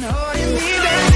holding me down.